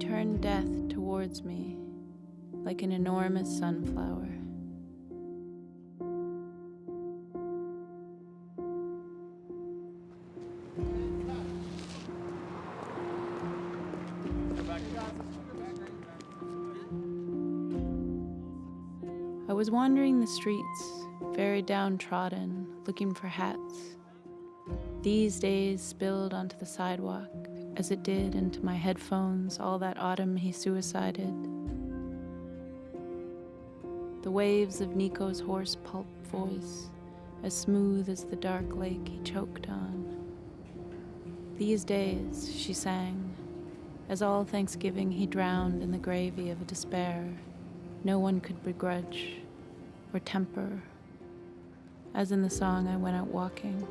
bringing death towards me like an enormous sunflower. I was wandering the streets, very downtrodden, looking for hats. These days spilled onto the sidewalk, as it did into my headphones all that autumn he suicided. The waves of Nico's hoarse pulp voice, as smooth as the dark lake he choked on. These days, she sang, as all Thanksgiving he drowned in the gravy of a despair no one could begrudge or temper, as in the song I went out walking.